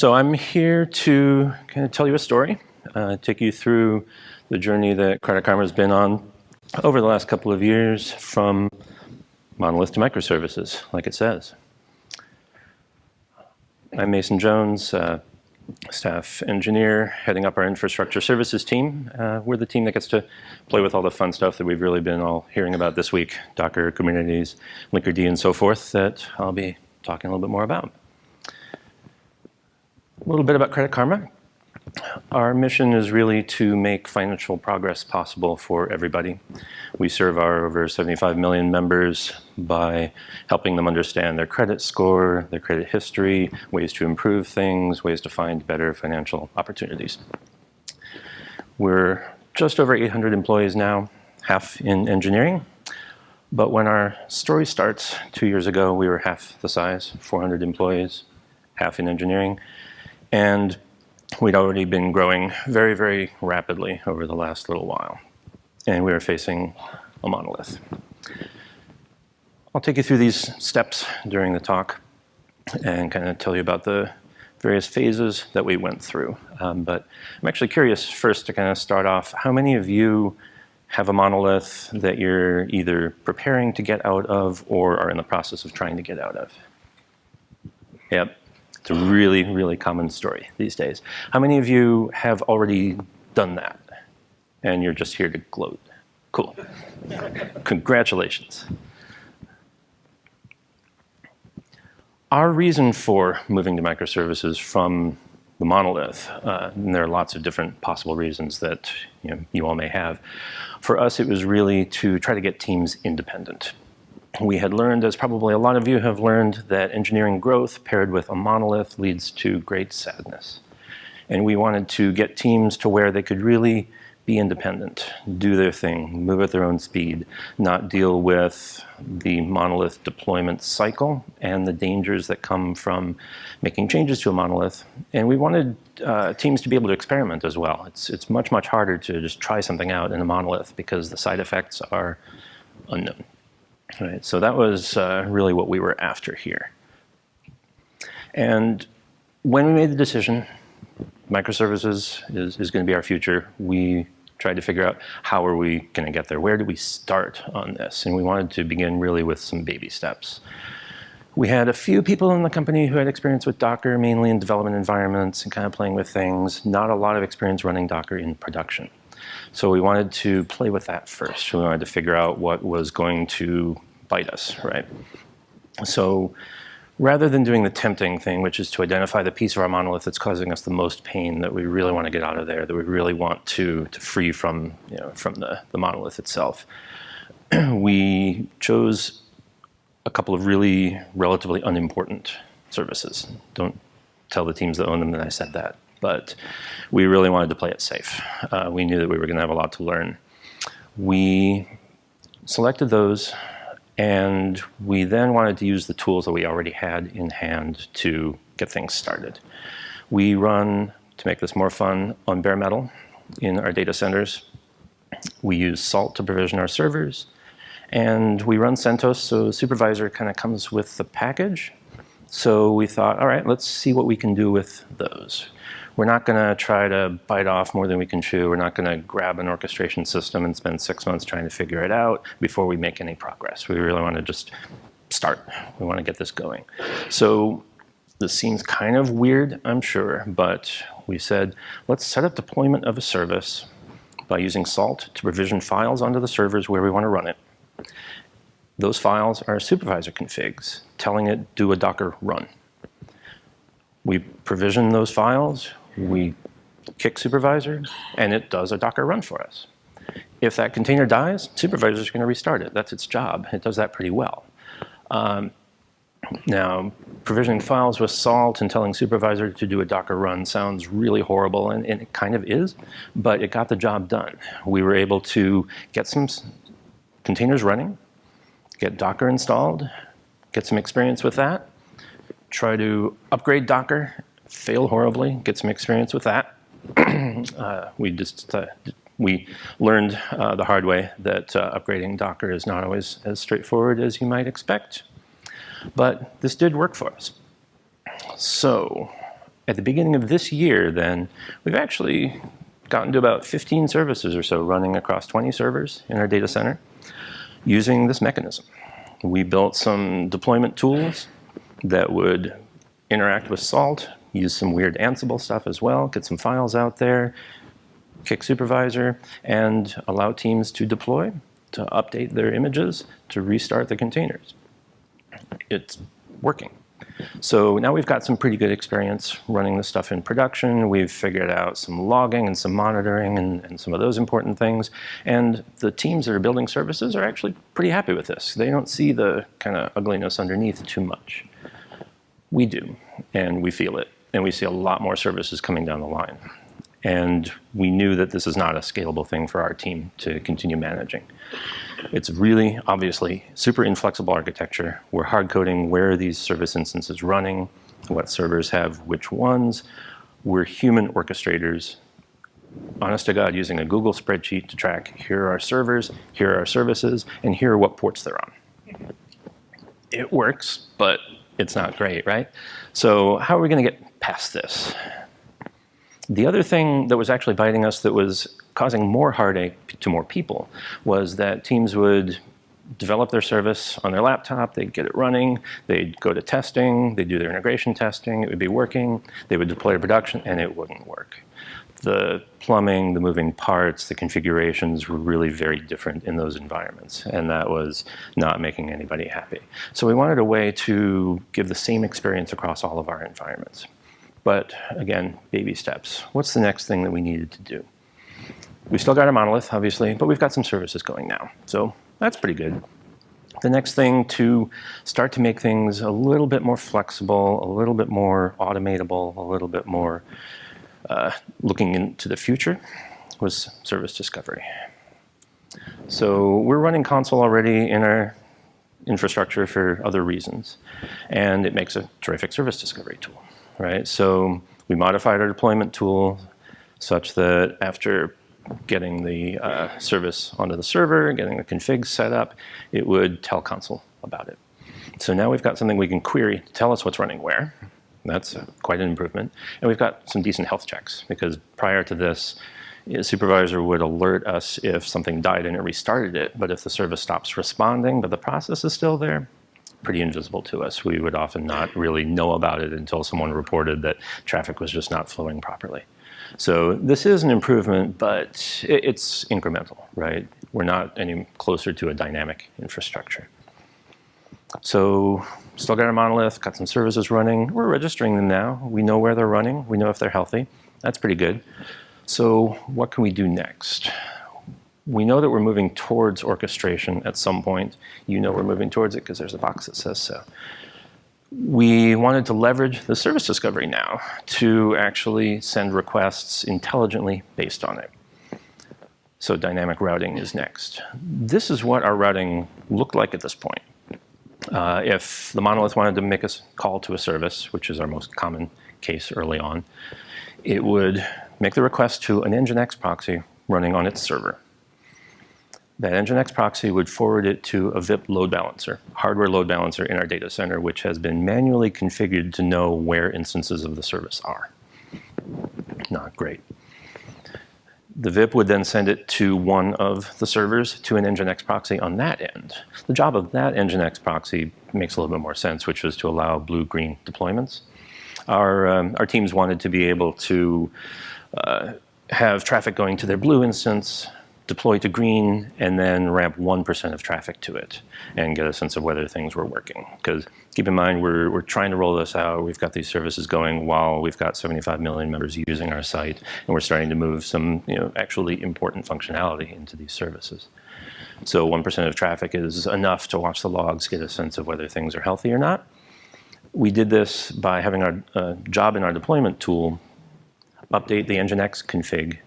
So I'm here to kind of tell you a story, uh, take you through the journey that Credit Karma has been on over the last couple of years from monolith to microservices, like it says. I'm Mason Jones, uh, staff engineer heading up our infrastructure services team. Uh, we're the team that gets to play with all the fun stuff that we've really been all hearing about this week, Docker, Kubernetes, Linkerd, and so forth, that I'll be talking a little bit more about. A little bit about Credit Karma. Our mission is really to make financial progress possible for everybody. We serve our over 75 million members by helping them understand their credit score, their credit history, ways to improve things, ways to find better financial opportunities. We're just over 800 employees now, half in engineering. But when our story starts two years ago, we were half the size, 400 employees, half in engineering. And we'd already been growing very, very rapidly over the last little while. And we were facing a monolith. I'll take you through these steps during the talk and kind of tell you about the various phases that we went through. Um, but I'm actually curious first to kind of start off, how many of you have a monolith that you're either preparing to get out of or are in the process of trying to get out of? Yep, it's a really, really common story these days. How many of you have already done that? And you're just here to gloat. Cool. Congratulations. Our reason for moving to microservices from the monolith, uh, and there are lots of different possible reasons that you, know, you all may have. For us, it was really to try to get teams independent we had learned, as probably a lot of you have learned, that engineering growth paired with a monolith leads to great sadness. And we wanted to get teams to where they could really be independent, do their thing, move at their own speed, not deal with the monolith deployment cycle and the dangers that come from making changes to a monolith. And we wanted uh, teams to be able to experiment as well. It's, it's much, much harder to just try something out in a monolith because the side effects are unknown. Right, so that was uh, really what we were after here. And when we made the decision, microservices is, is going to be our future, we tried to figure out how are we going to get there? Where do we start on this? And we wanted to begin really with some baby steps. We had a few people in the company who had experience with Docker, mainly in development environments and kind of playing with things, not a lot of experience running Docker in production. So we wanted to play with that first. We wanted to figure out what was going to bite us, right? So rather than doing the tempting thing, which is to identify the piece of our monolith that's causing us the most pain that we really want to get out of there, that we really want to, to free from, you know, from the, the monolith itself, we chose a couple of really relatively unimportant services. Don't tell the teams that own them that I said that but we really wanted to play it safe. Uh, we knew that we were going to have a lot to learn. We selected those, and we then wanted to use the tools that we already had in hand to get things started. We run, to make this more fun, on bare metal in our data centers. We use Salt to provision our servers, and we run CentOS, so supervisor kind of comes with the package. So we thought, all right, let's see what we can do with those. We're not going to try to bite off more than we can chew. We're not going to grab an orchestration system and spend six months trying to figure it out before we make any progress. We really want to just start. We want to get this going. So this seems kind of weird, I'm sure, but we said, let's set up deployment of a service by using Salt to provision files onto the servers where we want to run it. Those files are supervisor configs, telling it do a Docker run. We provision those files, we kick supervisor, and it does a Docker run for us. If that container dies, supervisor is going to restart it. That's its job. It does that pretty well. Um, now, provisioning files with salt and telling supervisor to do a Docker run sounds really horrible, and, and, it kind of is, but it got the job done. We were able to get some containers running, get Docker installed, get some experience with that, try to upgrade Docker, fail horribly, get some experience with that. uh, we just uh, we learned uh, the hard way that uh, upgrading Docker is not always as straightforward as you might expect. But this did work for us. So at the beginning of this year, then, we've actually gotten to about 15 services or so running across 20 servers in our data center using this mechanism. We built some deployment tools that would interact with Salt, use some weird Ansible stuff as well, get some files out there, kick supervisor, and allow teams to deploy, to update their images, to restart the containers. It's working. So now we've got some pretty good experience running this stuff in production. We've figured out some logging and some monitoring and, and, some of those important things. And the teams that are building services are actually pretty happy with this. They don't see the kind of ugliness underneath too much. We do, and we feel it. And we see a lot more services coming down the line. And we knew that this is not a scalable thing for our team to continue managing. It's really, obviously, super inflexible architecture. We're hard coding where these service instances running, what servers have which ones. We're human orchestrators, honest to God, using a Google spreadsheet to track here are our servers, here are our services, and here are what ports they're on. It works, but it's not great, right? So how are we going to get past this? The other thing that was actually biting us that was causing more heartache to more people was that teams would develop their service on their laptop, they'd get it running, they'd go to testing, they'd do their integration testing, it would be working, they would deploy to production, and it wouldn't work. The plumbing, the moving parts, the configurations were really very different in those environments, and that was not making anybody happy. So we wanted a way to give the same experience across all of our environments. But again, baby steps. What's the next thing that we needed to do? We've still got our monolith, obviously, but we've got some services going now. So that's pretty good. The next thing to start to make things a little bit more flexible, a little bit more automatable, a little bit more uh, looking into the future was service discovery. So we're running Consul already in our infrastructure for other reasons, and it makes a terrific service discovery tool right? So we modified our deployment tool such that after getting the uh, service onto the server, getting the config set up, it would tell Consul about it. So now we've got something we can query to tell us what's running where. That's quite an improvement. And we've got some decent health checks because prior to this, a supervisor would alert us if something died and it restarted it. But if the service stops responding, but the process is still there, pretty invisible to us. We would often not really know about it until someone reported that traffic was just not flowing properly. So this is an improvement, but it's incremental, right? We're not any closer to a dynamic infrastructure. So still got our monolith, got some services running. We're registering them now. We know where they're running. We know if they're healthy. That's pretty good. So what can we do next? we know that we're moving towards orchestration at some point. You know we're moving towards it because there's a box that says so. We wanted to leverage the service discovery now to actually send requests intelligently based on it. So dynamic routing is next. This is what our routing looked like at this point. Uh, if the monolith wanted to make a call to a service, which is our most common case early on, it would make the request to an Nginx proxy running on its server that Nginx proxy would forward it to a VIP load balancer, hardware load balancer in our data center, which has been manually configured to know where instances of the service are. Not great. The VIP would then send it to one of the servers to an Nginx proxy on that end. The job of that Nginx proxy makes a little bit more sense, which was to allow blue-green deployments. Our, um, our teams wanted to be able to uh, have traffic going to their blue instance, deploy to green, and then ramp 1% of traffic to it and get a sense of whether things were working. Because keep in mind, we're, we're trying to roll this out. We've got these services going while we've got 75 million members using our site, and we're starting to move some you know, actually important functionality into these services. So 1% of traffic is enough to watch the logs, get a sense of whether things are healthy or not. We did this by having our uh, job in our deployment tool update the Nginx config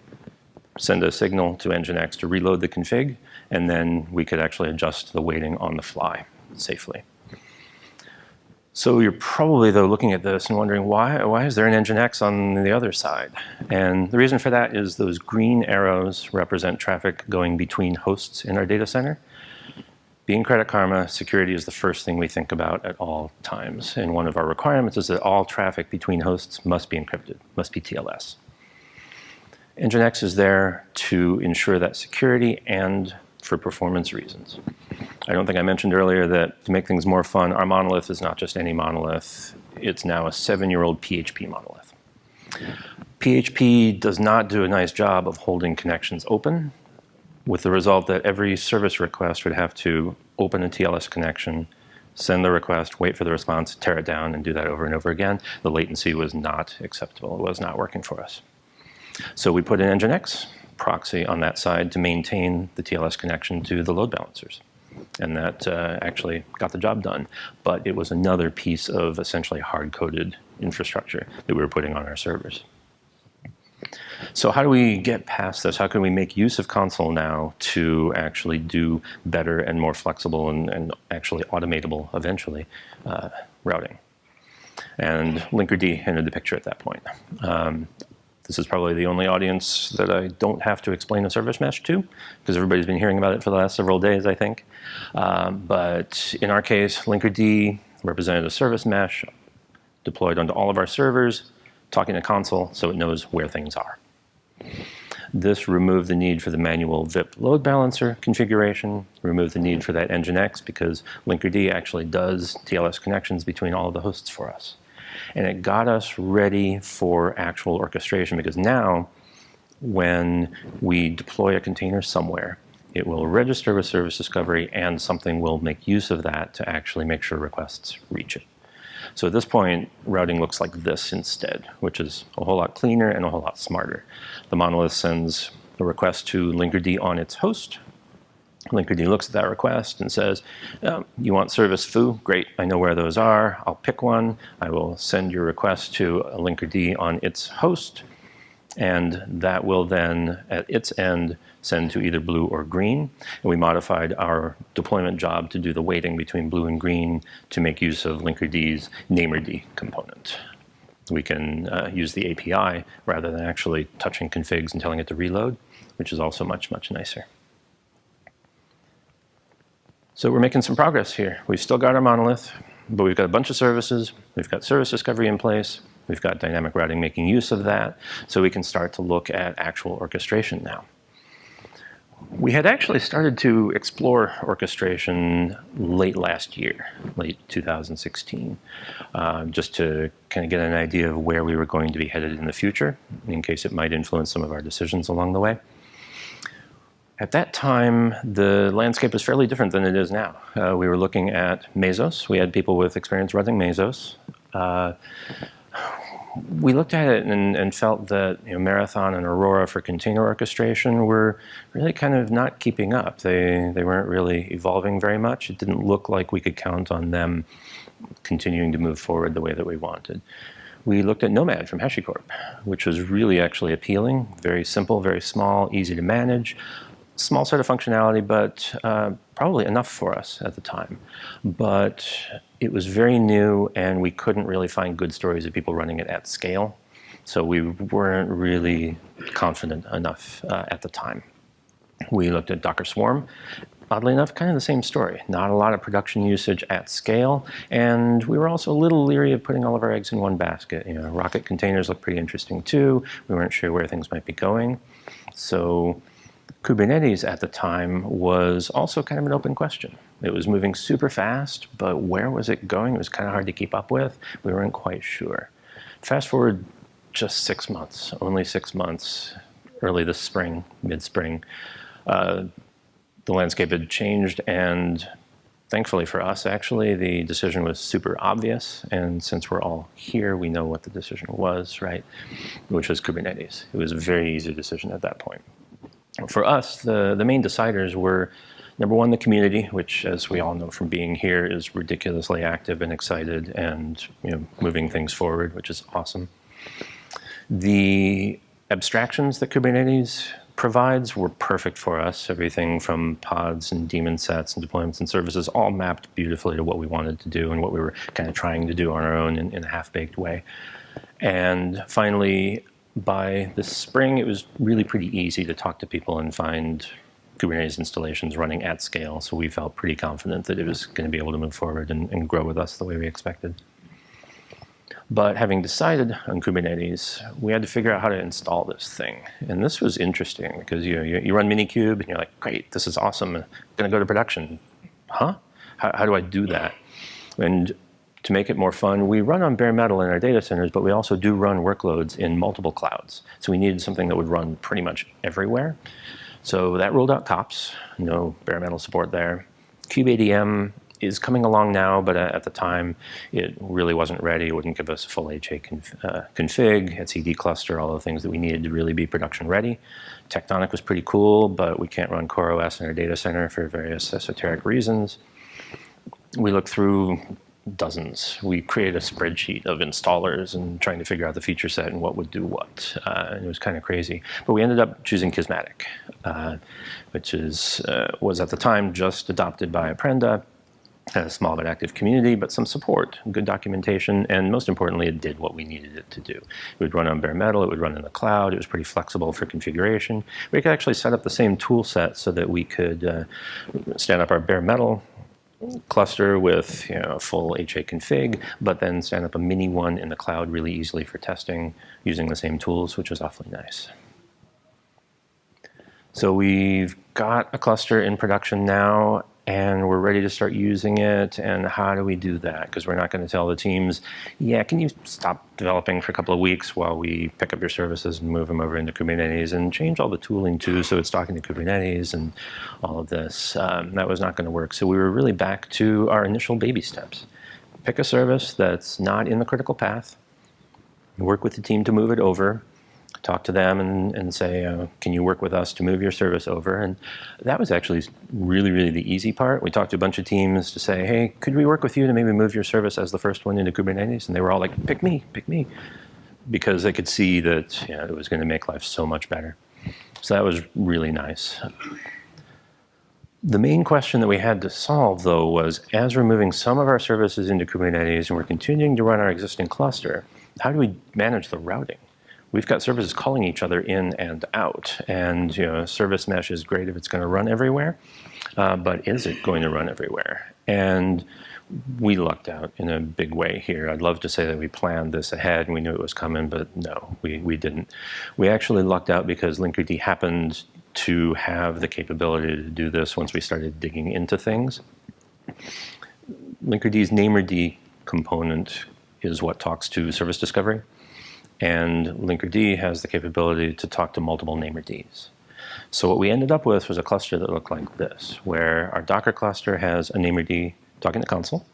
send a signal to Nginx to reload the config, and then we could actually adjust the weighting on the fly safely. So you're probably, though, looking at this and wondering, why, why is there an Nginx on the other side? And the reason for that is those green arrows represent traffic going between hosts in our data center. being Credit Karma, security is the first thing we think about at all times. And one of our requirements is that all traffic between hosts must be encrypted, must be TLS. Nginx is there to ensure that security and for performance reasons. I don't think I mentioned earlier that to make things more fun, our monolith is not just any monolith. It's now a seven-year-old PHP monolith. PHP does not do a nice job of holding connections open with the result that every service request would have to open a TLS connection, send the request, wait for the response, tear it down, and do that over and over again. The latency was not acceptable. It was not working for us. So we put an Nginx proxy on that side to maintain the TLS connection to the load balancers. And that uh, actually got the job done. But it was another piece of essentially hard-coded infrastructure that we were putting on our servers. So how do we get past this? How can we make use of Consul now to actually do better and more flexible and, and actually automatable, eventually, uh, routing? And Linkerd entered the picture at that point. Um, this is probably the only audience that I don't have to explain a service mesh to, because everybody's been hearing about it for the last several days, I think. Um, but in our case, Linkerd represented a service mesh deployed onto all of our servers, talking to Consul so it knows where things are. This removed the need for the manual VIP load balancer configuration, removed the need for that Nginx because Linkerd actually does TLS connections between all of the hosts for us. And it got us ready for actual orchestration because now when we deploy a container somewhere, it will register with service discovery and something will make use of that to actually make sure requests reach it. So at this point, routing looks like this instead, which is a whole lot cleaner and a whole lot smarter. The monolith sends a request to Linkerd on its host. Linkerd looks at that request and says, um, you want service foo? Great, I know where those are. I'll pick one. I will send your request to a Linkerd on its host. And that will then, at its end, send to either blue or green. And we modified our deployment job to do the weighting between blue and green to make use of Linkerd's namerd component. We can uh, use the API rather than actually touching configs and telling it to reload, which is also much, much nicer. So we're making some progress here. We've still got our monolith, but we've got a bunch of services. We've got service discovery in place. We've got dynamic routing making use of that. So we can start to look at actual orchestration now. We had actually started to explore orchestration late last year, late 2016, uh, just to kind of get an idea of where we were going to be headed in the future, in case it might influence some of our decisions along the way. At that time, the landscape was fairly different than it is now. Uh, we were looking at Mesos. We had people with experience running Mesos. Uh, we looked at it and, and felt that you know, Marathon and Aurora for container orchestration were really kind of not keeping up. They, they weren't really evolving very much. It didn't look like we could count on them continuing to move forward the way that we wanted. We looked at Nomad from HashiCorp, which was really actually appealing, very simple, very small, easy to manage, small set of functionality, but uh, probably enough for us at the time. But it was very new and we couldn't really find good stories of people running it at scale. So we weren't really confident enough uh, at the time. We looked at Docker Swarm. Oddly enough, kind of the same story. Not a lot of production usage at scale, and we were also a little leery of putting all of our eggs in one basket. You know, Rocket containers look pretty interesting too. We weren't sure where things might be going. So Kubernetes at the time was also kind of an open question. It was moving super fast, but where was it going? It was kind of hard to keep up with. We weren't quite sure. Fast forward just six months, only six months, early this spring, mid-spring, uh, the landscape had changed and thankfully for us actually the decision was super obvious and since we're all here we know what the decision was right which was Kubernetes it was a very easy decision at that point for us, the, the main deciders were number one, the community, which as we all know from being here is ridiculously active and excited and you know, moving things forward, which is awesome. The abstractions that Kubernetes provides were perfect for us. Everything from pods and daemon sets and deployments and services all mapped beautifully to what we wanted to do and what we were kind of trying to do on our own in, in a half-baked way. And finally, by the spring, it was really pretty easy to talk to people and find Kubernetes installations running at scale. So we felt pretty confident that it was going to be able to move forward and, and grow with us the way we expected. But having decided on Kubernetes, we had to figure out how to install this thing. And this was interesting because you, you, you run Minikube and you're like, great, this is awesome. I'm going to go to production. Huh? How, how do I do that? And to make it more fun, we run on bare metal in our data centers, but we also do run workloads in multiple clouds. So we needed something that would run pretty much everywhere. So that ruled out kops, no bare metal support there. kubeadm is coming along now, but at the time it really wasn't ready. It wouldn't give us full HA conf uh, config, etcd cluster, all the things that we needed to really be production ready. Tectonic was pretty cool, but we can't run CoreOS in our data center for various esoteric reasons. We looked through dozens. We created a spreadsheet of installers and trying to figure out the feature set and what would do what. Uh, and it was kind of crazy. But we ended up choosing Kismatic, uh, which is uh, was at the time just adopted by Apprenda a small but active community, but some support, good documentation, and most importantly, it did what we needed it to do. It would run on bare metal, it would run in the cloud, it was pretty flexible for configuration. We could actually set up the same tool set so that we could uh, stand up our bare metal cluster with you know, full HA config, but then stand up a mini one in the cloud really easily for testing using the same tools, which was awfully nice. So we've got a cluster in production now, and we're ready to start using it. And how do we do that? Because we're not going to tell the teams, yeah, can you stop developing for a couple of weeks while we pick up your services and move them over into Kubernetes and change all the tooling too so it's talking to Kubernetes and all of this. Um, that was not going to work. So we were really back to our initial baby steps. Pick a service that's not in the critical path, work with the team to move it over, talk to them and, and say, uh, can you work with us to move your service over? And that was actually really, really the easy part. We talked to a bunch of teams to say, hey, could we work with you to maybe move your service as the first one into Kubernetes? And they were all like, pick me, pick me. Because they could see that you know, it was going to make life so much better. So that was really nice. The main question that we had to solve, though, was as we're moving some of our services into Kubernetes and we're continuing to run our existing cluster, how do we manage the routing? We've got services calling each other in and out. And you know, service mesh is great if it's going to run everywhere, uh, but is it going to run everywhere? And we lucked out in a big way here. I'd love to say that we planned this ahead and we knew it was coming, but no, we, we didn't. We actually lucked out because Linkerd happened to have the capability to do this once we started digging into things. Linkerd's Namerd component is what talks to service discovery. And Linkerd has the capability to talk to multiple Namerds. So what we ended up with was a cluster that looked like this, where our Docker cluster has a Namerd talking to Consul.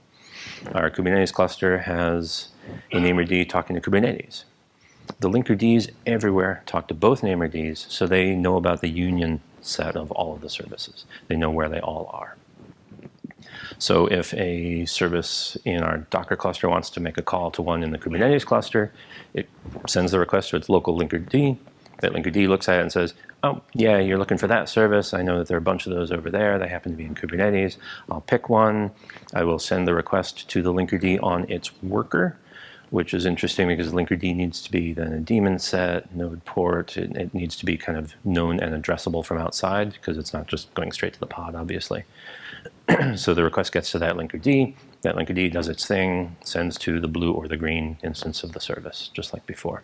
Our Kubernetes cluster has a Namerd talking to Kubernetes. The Linkerds everywhere talk to both Namerds, so they know about the union set of all of the services. They know where they all are. So if a service in our Docker cluster wants to make a call to one in the Kubernetes cluster, it sends the request to its local Linkerd. That Linkerd looks at it and says, oh, yeah, you're looking for that service. I know that there are a bunch of those over there. They happen to be in Kubernetes. I'll pick one. I will send the request to the Linkerd on its worker, which is interesting because Linkerd needs to be then a daemon set, node port. It, it needs to be kind of known and addressable from outside because it's not just going straight to the pod, obviously. so the request gets to that Linkerd. That Linkerd does its thing, sends to the blue or the green instance of the service, just like before.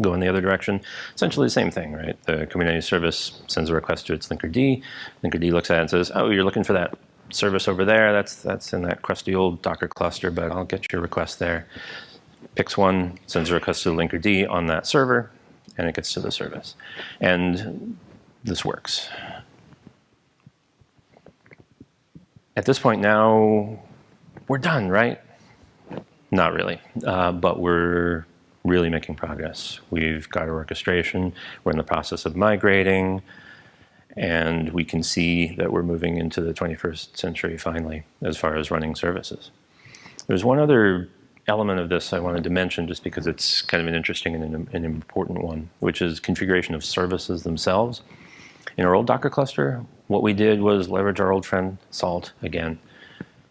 Go in the other direction, essentially the same thing, right? The Kubernetes service sends a request to its Linkerd. Linkerd looks at it and says, oh, you're looking for that service over there. That's, that's in that crusty old Docker cluster, but I'll get your request there. Picks one, sends a request to the Linkerd on that server, and it gets to the service. And this works. At this point now, we're done, right? Not really, uh, but we're really making progress. We've got our orchestration, we're in the process of migrating, and we can see that we're moving into the 21st century finally, as far as running services. There's one other element of this I wanted to mention just because it's kind of an interesting and an, an important one, which is configuration of services themselves. In our old Docker cluster, what we did was leverage our old friend Salt again.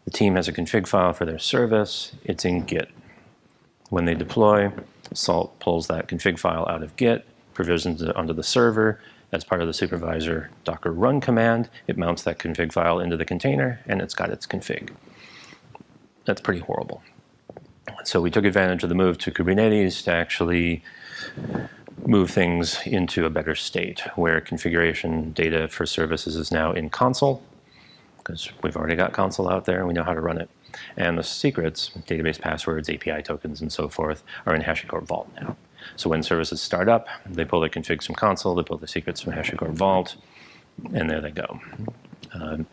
The team has a config file for their service. It's in Git. When they deploy, Salt pulls that config file out of Git, provisions it onto the server, as part of the supervisor docker run command, it mounts that config file into the container, and it's got its config. That's pretty horrible. So we took advantage of the move to Kubernetes to actually move things into a better state, where configuration data for services is now in Consul because we've already got Consul out there and we know how to run it. And the secrets, database passwords, API tokens, and so forth, are in HashiCorp Vault now. So when services start up, they pull their configs from Consul, they pull the secrets from HashiCorp Vault, and there they go. Um,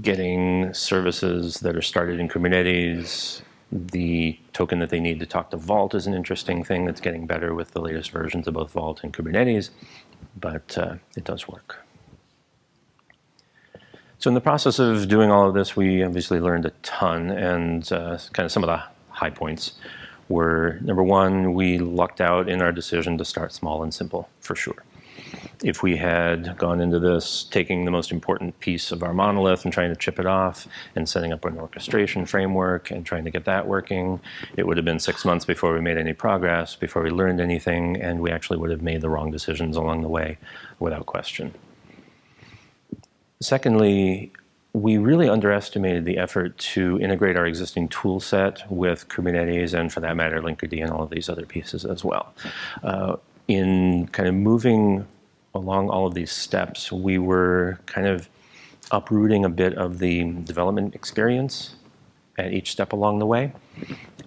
getting services that are started in Kubernetes, the token that they need to talk to Vault is an interesting thing that's getting better with the latest versions of both Vault and Kubernetes, but uh, it does work. So in the process of doing all of this, we obviously learned a ton, and uh, kind of some of the high points were, number one, we lucked out in our decision to start small and simple, for sure. If we had gone into this taking the most important piece of our monolith and trying to chip it off and setting up an orchestration framework and trying to get that working, it would have been six months before we made any progress, before we learned anything, and we actually would have made the wrong decisions along the way without question. Secondly, we really underestimated the effort to integrate our existing tool set with Kubernetes and for that matter Linkerd and all of these other pieces as well. Uh, in kind of moving along all of these steps, we were kind of uprooting a bit of the development experience at each step along the way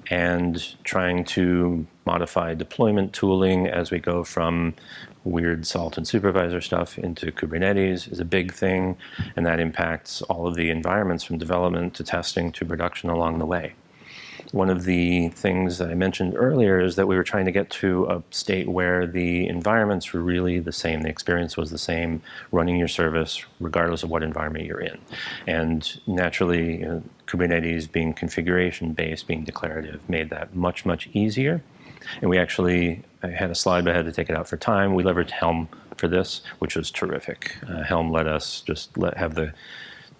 and trying to modify deployment tooling as we go from weird salt and supervisor stuff into Kubernetes is a big thing, and that impacts all of the environments from development to testing to production along the way. One of the things that I mentioned earlier is that we were trying to get to a state where the environments were really the same. The experience was the same running your service regardless of what environment you're in. And naturally, you know, Kubernetes being configuration based, being declarative, made that much, much easier. And we actually I had a slide, but I had to take it out for time. We leveraged Helm for this, which was terrific. Uh, Helm let us just let, have the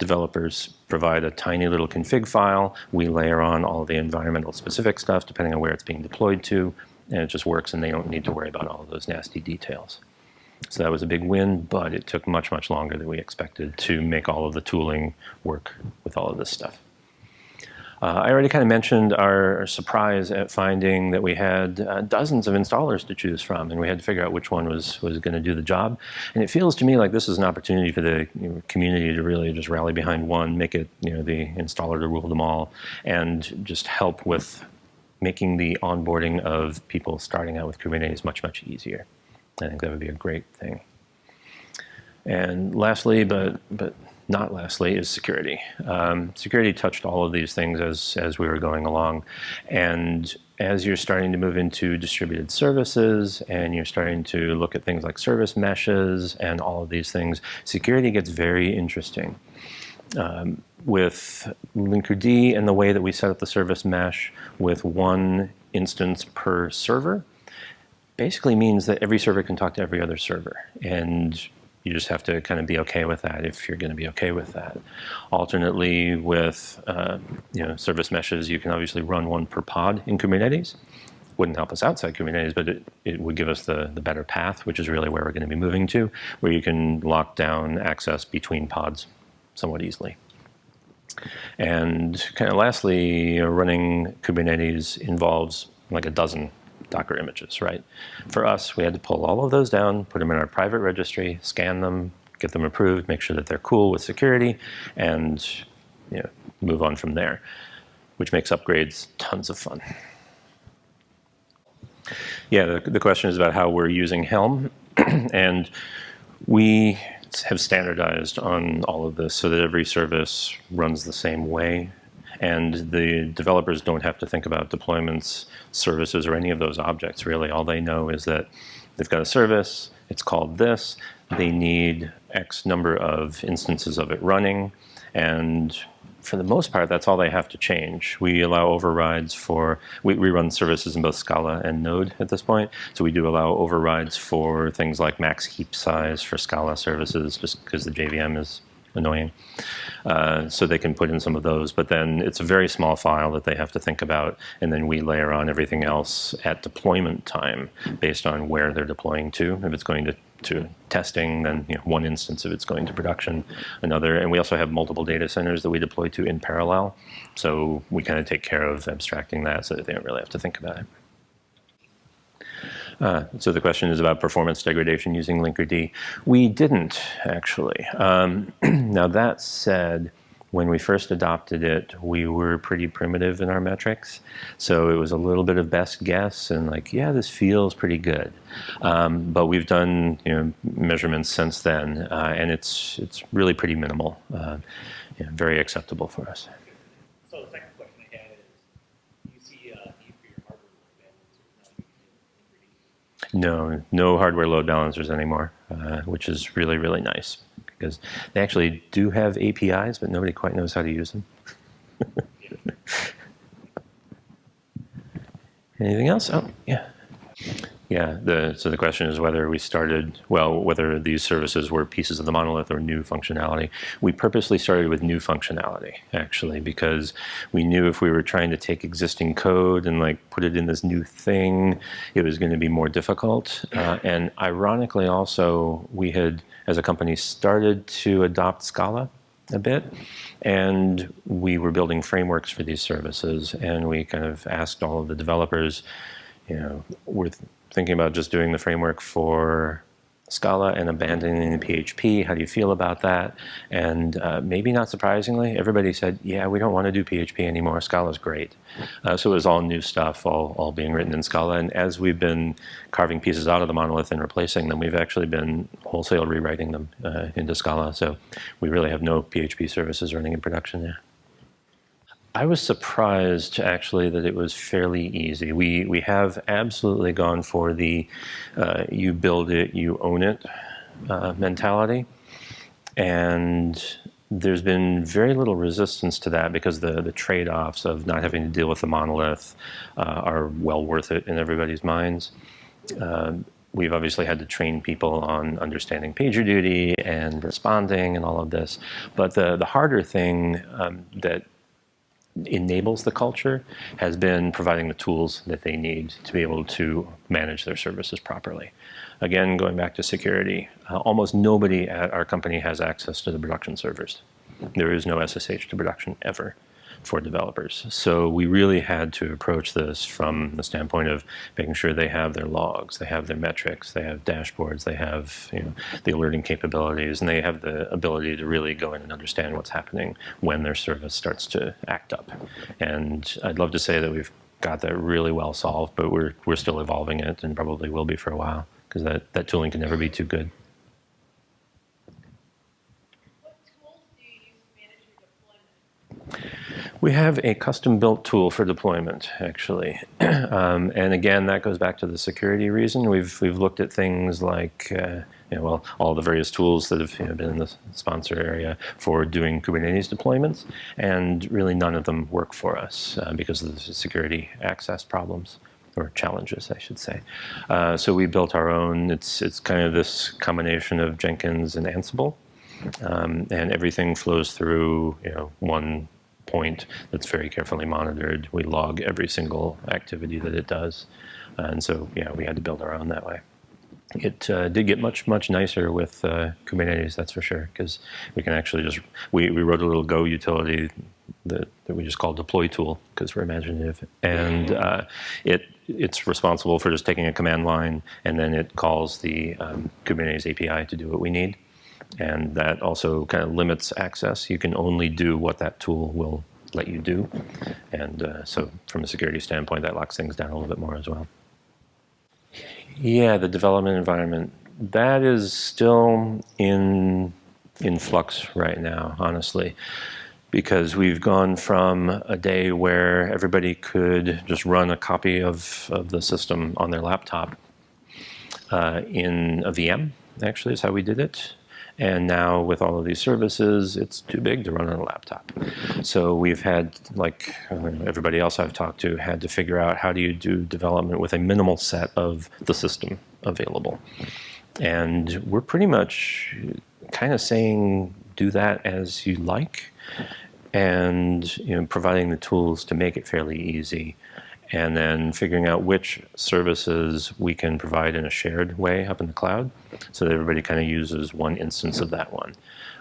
developers provide a tiny little config file. We layer on all the environmental specific stuff depending on where it's being deployed to, and it just works and they don't need to worry about all of those nasty details. So that was a big win, but it took much, much longer than we expected to make all of the tooling work with all of this stuff. Uh, I already kind of mentioned our surprise at finding that we had uh, dozens of installers to choose from, and we had to figure out which one was, was going to do the job. And it feels to me like this is an opportunity for the you know, community to really just rally behind one, make it you know the installer to rule them all, and just help with making the onboarding of people starting out with Kubernetes much, much easier. I think that would be a great thing. And lastly, but, but not lastly, is security. Um, security touched all of these things as, as we were going along. And as you're starting to move into distributed services and you're starting to look at things like service meshes and all of these things, security gets very interesting. Um, with Linkerd and the way that we set up the service mesh with one instance per server, basically means that every server can talk to every other server. And you just have to kind of be okay with that if you're going to be okay with that. Alternately, with uh, you know service meshes, you can obviously run one per pod in Kubernetes. Wouldn't help us outside Kubernetes, but it, it would give us the, the better path, which is really where we're going to be moving to, where you can lock down access between pods somewhat easily. And kind of lastly, running Kubernetes involves like a dozen Docker images, right? For us, we had to pull all of those down, put them in our private registry, scan them, get them approved, make sure that they're cool with security, and you know, move on from there, which makes upgrades tons of fun. Yeah, the, the question is about how we're using Helm, and we have standardized on all of this so that every service runs the same way and the developers don't have to think about deployments, services, or any of those objects, really. All they know is that they've got a service, it's called this, they need X number of instances of it running, and for the most part, that's all they have to change. We allow overrides for, we, we, run services in both Scala and Node at this point. So we do allow overrides for things like max heap size for Scala services, just because the JVM is annoying. Uh, so they can put in some of those, but then it's a very small file that they have to think about, and then we layer on everything else at deployment time based on where they're deploying to. If it's going to to testing, then you know, one instance of it's going to production, another, and we also have multiple data centers that we deploy to in parallel. So we kind of take care of abstracting that so that they don't really have to think about it. Uh, so the question is about performance degradation using Linkerd. We didn't, actually. Um, now that said, when we first adopted it, we were pretty primitive in our metrics. So it was a little bit of best guess and like, yeah, this feels pretty good. Um, but we've done you know, measurements since then, uh, and it's, it's really pretty minimal, uh, know, very acceptable for us. So the second question I had is, do you see a need for your hardware load balancers now using Linkerd? No, no hardware load balancers anymore, uh, which is really, really nice because they actually do have APIs, but nobody quite knows how to use them. Anything else? Oh, yeah. Yeah, the, so the question is whether we started, well, whether these services were pieces of the monolith or new functionality. We purposely started with new functionality, actually, because we knew if we were trying to take existing code and like put it in this new thing, it was going to be more difficult. Uh, and ironically also, we had, as a company, started to adopt Scala a bit. And we were building frameworks for these services. And we kind of asked all of the developers, you know, we're thinking about just doing the framework for Scala and abandoning the PHP. How do you feel about that? And uh, maybe not surprisingly, everybody said, yeah, we don't want to do PHP anymore. Scala's great. Uh, so it was all new stuff, all, all being written in Scala. And as we've been carving pieces out of the monolith and replacing them, we've actually been wholesale rewriting them uh, into Scala. So we really have no PHP services running in production now. I was surprised actually that it was fairly easy. We we have absolutely gone for the uh, you build it, you own it uh, mentality, and there's been very little resistance to that because the the trade-offs of not having to deal with the monolith uh, are well worth it in everybody's minds. Uh, we've obviously had to train people on understanding pager duty and responding and all of this, but the the harder thing um, that enables the culture has been providing the tools that they need to be able to manage their services properly. Again, going back to security, uh, almost nobody at our company has access to the production servers. There is no SSH to production ever for developers. So we really had to approach this from the standpoint of making sure they have their logs, they have their metrics, they have dashboards, they have you know, the alerting capabilities, and they have the ability to really go in and understand what's happening when their service starts to act up. And I'd love to say that we've got that really well solved, but we're, we're still evolving it and probably will be for a while because that, that tooling can never be too good. We have a custom-built tool for deployment, actually, um, and again, that goes back to the security reason. We've we've looked at things like, uh, you know, well, all the various tools that have you know, been in the sponsor area for doing Kubernetes deployments, and really none of them work for us uh, because of the security access problems or challenges, I should say. Uh, so we built our own. It's it's kind of this combination of Jenkins and Ansible, um, and everything flows through you know one point that's very carefully monitored. We log every single activity that it does. And so, yeah, we had to build our own that way. It uh, did get much, much nicer with uh, Kubernetes, that's for sure, because we can actually just, we, we wrote a little Go utility that, that we just call deploy tool, because we're imaginative. And uh, it it's responsible for just taking a command line, and then it calls the um, Kubernetes API to do what we need and that also kind of limits access. You can only do what that tool will let you do, and uh, so from a security standpoint, that locks things down a little bit more as well. Yeah, the development environment that is still in in flux right now, honestly, because we've gone from a day where everybody could just run a copy of, of the system on their laptop uh, in a VM, actually is how we did it. And now with all of these services, it's too big to run on a laptop. So we've had, like uh, everybody else I've talked to, had to figure out how do you do development with a minimal set of the system available. And we're pretty much kind of saying do that as you like and you know, providing the tools to make it fairly easy and then figuring out which services we can provide in a shared way up in the cloud so that everybody kind of uses one instance of that one.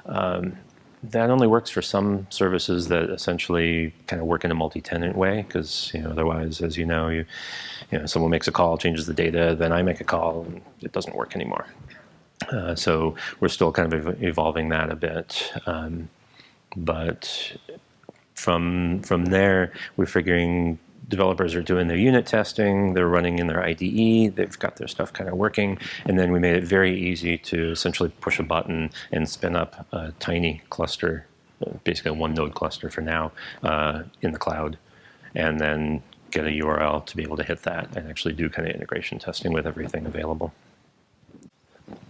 Um, that only works for some services that essentially kind of work in a multi-tenant way because you know otherwise as you know you you know someone makes a call changes the data then I make a call and it doesn't work anymore uh, so we're still kind of ev evolving that a bit um, but from from there we're figuring developers are doing their unit testing, they're running in their IDE, they've got their stuff kind of working, and then we made it very easy to essentially push a button and spin up a tiny cluster, basically a one node cluster for now, uh, in the cloud, and then get a URL to be able to hit that and actually do kind of integration testing with everything available.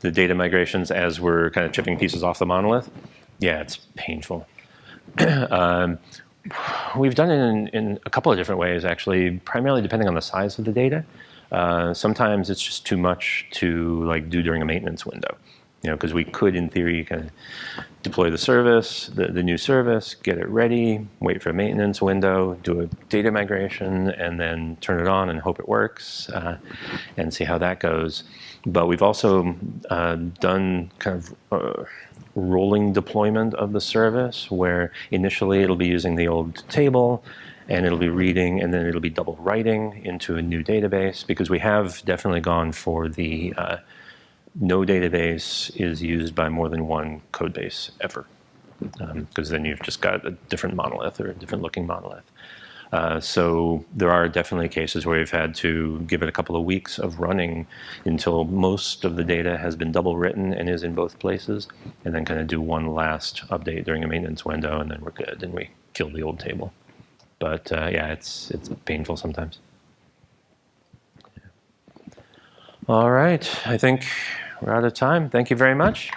The data migrations as we're kind of chipping pieces off the monolith, yeah, it's painful. um, We've done it in, in, a couple of different ways, actually, primarily depending on the size of the data. Uh, sometimes it's just too much to like do during a maintenance window, you know, because we could, in theory, kind of deploy the service, the, the new service, get it ready, wait for a maintenance window, do a data migration, and then turn it on and hope it works, uh, and see how that goes. But we've also uh, done kind of uh, rolling deployment of the service where initially it'll be using the old table and it'll be reading and then it'll be double writing into a new database because we have definitely gone for the uh, no database is used by more than one code base ever because um, then you've just got a different monolith or a different looking monolith. Uh, so there are definitely cases where we've had to give it a couple of weeks of running until most of the data has been double written and is in both places, and then kind of do one last update during a maintenance window, and then we're good, and we kill the old table. But uh, yeah, it's it's painful sometimes. All right, I think we're out of time. Thank you very much.